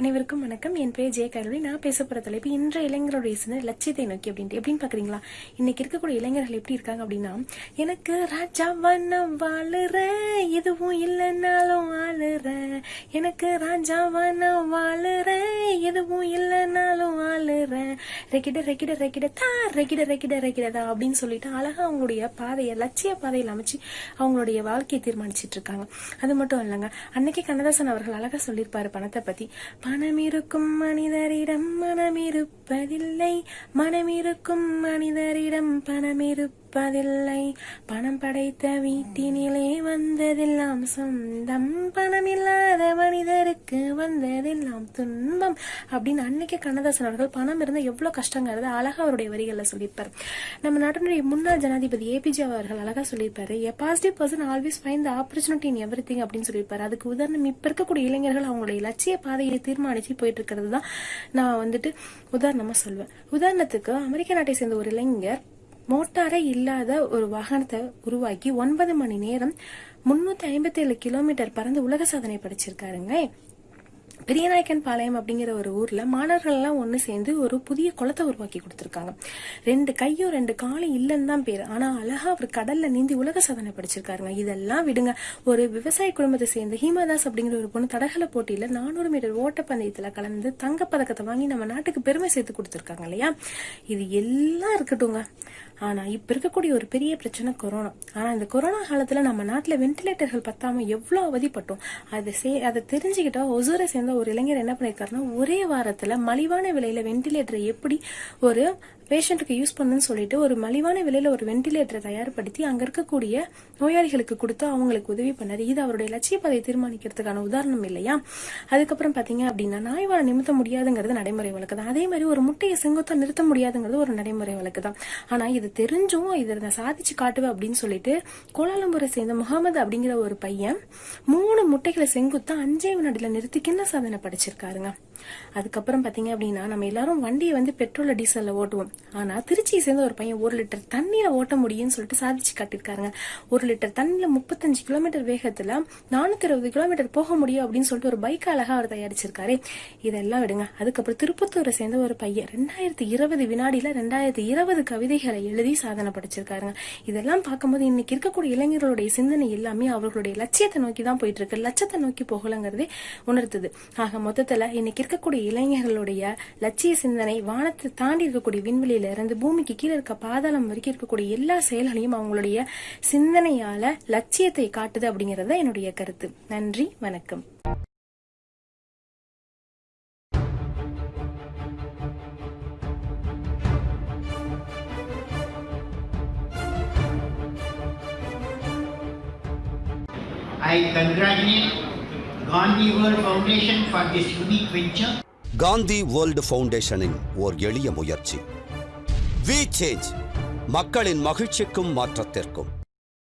அனைவருக்கும் வணக்கம். என் பேர் ஜெய கருவி. நான் பேச போற தலைப்பு இன்றைய இளைஞருடைய சின்ன லட்சியத்தை நோக்கி அப்படின்ட்டு. எப்படின்னு பாக்குறீங்களா இன்னைக்கு இருக்கக்கூடிய இளைஞர்கள் எப்படி இருக்காங்க அப்படின்னா எனக்கு ராஜாவா நான் வாழுறேன் எதுவும் இல்லைனாலும் ஆளுறேன் எனக்கு ராஜாவா நான் வாழுறேன் எதுவும் இல்லைனாலும் ஆளுறேன் ரெக்கிட ரெக்கிட ரெக்கிட தா ரெக்கிட ரெக்கிட ரெக்கிடதா அப்படின்னு சொல்லிட்டு அழகா அவங்களுடைய பாதையை லட்சிய பாதையில் அமைச்சு அவங்களுடைய வாழ்க்கையை தீர்மானிச்சிட்டு இருக்காங்க. அது மட்டும் இல்லைங்க அன்னைக்கு கண்ணதாசன் அவர்கள் அழகா சொல்லியிருப்பாரு பணத்தை பத்தி. பணம் இருக்கும் மனிதரிடம் மனமிருப்பதில்லை. இருப்பதில்லை இருக்கும் மனிதரிடம் பணம் இருப்பதில்லை பணம் படைத்த வீட்டினிலே வந்ததெல்லாம் சொந்தம். பணம் இல்லாத மனிதருக்கு வந்ததெல்லாம் துன்பம். அப்படின்னு அன்னைக்கு கண்ணதாசன் அவர்கள் பணம் இருந்தா எவ்வளவு கஷ்டங்கிறத அழகா அவருடைய வரிகள்ல சொல்லியிருப்பார். நம்ம நாட்டினுடைய முன்னாள் ஜனாதிபதி ஏபிஜே அவர்கள் அழகா சொல்லியிருப்பாரு a positive person always find the opportunity in everything அப்படின்னு சொல்லியிருப்பாரு. அதுக்கு உதாரணம் இப்ப இருக்கக்கூடிய இளைஞர்கள் அவங்களுடைய லட்சிய பாதையை தீர்மானிச்சு போயிட்டு இருக்கிறது தான் நான் வந்துட்டு உதாரணமா சொல்வேன். உதாரணத்துக்கு அமெரிக்க நாட்டை சேர்ந்த ஒரு இளைஞர் மோட்டாரே இல்லாத ஒரு வாகனத்தை உருவாக்கி ஒன்பது மணி நேரம் முன்னூத்தி ஐம்பத்தி ஏழு கிலோமீட்டர் பறந்து உலக சாதனை படைச்சிருக்காருங்க. பெரியநாயக்கன் பாளையம் அப்படிங்கிற ஒரு ஊர்ல மாணவர்கள் எல்லாம் சேர்ந்து ஒரு புதிய குளத்தை உருவாக்கி கொடுத்திருக்காங்க. ரெண்டு கையும் ரெண்டு காலும் இல்லைன்னு தான் பேர். ஆனா அழகா அவர் கடல்ல நீந்தி உலக சாதனை படிச்சிருக்காருங்க. இதெல்லாம் விடுங்க. ஒரு விவசாய குடும்பத்தை சேர்ந்த ஹீமாதாஸ் அப்படிங்கிற ஒரு பொண்ணு தடகள போட்டியில நானூறு மீட்டர் ஓட்டப்பந்தயத்துல கலந்து தங்கப்பதக்கத்தை வாங்கி நம்ம நாட்டுக்கு பெருமை சேர்த்து கொடுத்துருக்காங்க இல்லையா? இது எல்லாம் இருக்கட்டுங்க ஆனா இப்ப இருக்கக்கூடிய ஒரு பெரிய பிரச்சனை கொரோனா. ஆனா இந்த கொரோனா காலத்துல நம்ம நாட்டுல வென்டிலேட்டர்கள் பத்தாம எவ்வளவு அவதிப்பட்டோம். அதை சே அதை தெரிஞ்சுக்கிட்டா ஒசூரை சேர்ந்த ஒரு இளைஞர் என்ன பண்ணிருக்காருன்னா ஒரே வாரத்துல மலிவான விலையில வென்டிலேட்டரை எப்படி ஒரு பேஷண்ட்டுக்கு யூஸ் பண்ணுன்னு சொல்லிட்டு ஒரு மலிவான விலையில ஒரு வென்டிலேட்டரை தயார்படுத்தி அங்க இருக்கக்கூடிய நோயாளிகளுக்கு கொடுத்து அவங்களுக்கு உதவி பண்ணாரு. இது அவருடைய லட்சிய பாதையை தீர்மானிக்கிறதுக்கான உதாரணம் இல்லையா? அதுக்கப்புறம் பாத்தீங்க அப்படின்னா நாய்வாழ நிமித்த முடியாதுங்கிறது நடைமுறை வழக்கு தான் அதே மாதிரி ஒரு முட்டையை செங்குத்தா நிறுத்த முடியாதுங்கிறது ஒரு நடைமுறை வழக்கு தான் ஆனா இது தெரிஞ்சும் இதை நான் சாதிச்சு காட்டுவேன் அப்படின்னு சொல்லிட்டு கோலாலம்பூரை சேர்ந்த முகமது அப்படிங்கிற ஒரு பையன் மூணு முட்டைகளை செங்குத்தா அஞ்சே வினாடியில நிறுத்தி கிண்ண சாதனை படிச்சிருக்காருங்க. அதுக்கப்புறம் பாத்தீங்க அப்படின்னா நம்ம எல்லாரும் வண்டியை வந்து பெட்ரோல் டீசல்ல ஓட்டுவோம். ஆனால் திருச்சியை சேர்ந்த ஒரு பையன் ஒரு லிட்டர் தண்ணீரை ஓட்ட முடியும்னு சொல்லிட்டு சாதிச்சு காட்டியிருக்காருங்க. ஒரு லிட்டர் தண்ணியில் முப்பத்தஞ்சு கிலோமீட்டர் வேகத்தில் நானூற்றி இருபது கிலோமீட்டர் போக முடியும் அப்படின்னு சொல்லிட்டு ஒரு பைக் அழகாக அவர் தயாரிச்சிருக்காரு. இதெல்லாம் விடுங்க. அதுக்கப்புறம் திருப்பத்தூரை சேர்ந்த ஒரு பையன் ரெண்டாயிரத்தி இருபது வினாடியில் ரெண்டாயிரத்தி இருபது கவிதைகளை எழுதி சாதனை படிச்சிருக்காருங்க. இதெல்லாம் பார்க்கும்போது இன்னைக்கு இருக்கக்கூடிய இளைஞர்களுடைய சிந்தனை எல்லாமே அவர்களுடைய லட்சியத்தை நோக்கி தான் போயிட்டு இருக்கு லட்சத்தை நோக்கி போகலங்கிறதே உணர்த்துது. ஆக மொத்தத்தில் இன்னைக்கு இருக்கக்கூடிய இளைஞர்களுடைய லட்சிய சிந்தனை வானத்தை தாண்டி இருக்கக்கூடிய விண்வெளி விண்வெளியில இருந்து பூமிக்கு கீழே இருக்க பாதாளம் வரைக்கும் இருக்கக்கூடிய எல்லா செயல்களையும் அவங்களுடைய சிந்தனையால லட்சியத்தை காட்டுது அப்படிங்கறது என்னுடைய கருத்து. நன்றி வணக்கம். I congratulate Gandhi World Foundation for this unique venture. Gandhi world ஃபவுண்டேஷனின் ஓர் எளிய முயற்சி. வி சேஞ்ச் மக்களின் மகிழ்ச்சிக்கும் மாற்றத்திற்கும்.